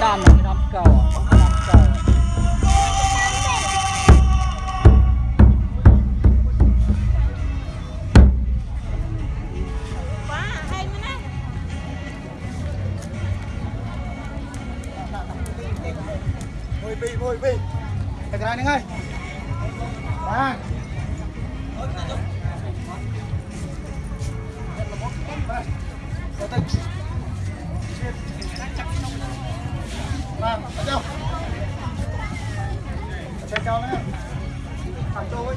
ăn là cái năm cầu cái năm cầu quá hay mùi vị mùi vị cái này ngay Ba. Vâng, bắt đầu Chạy cao lên, Thẳng đôi.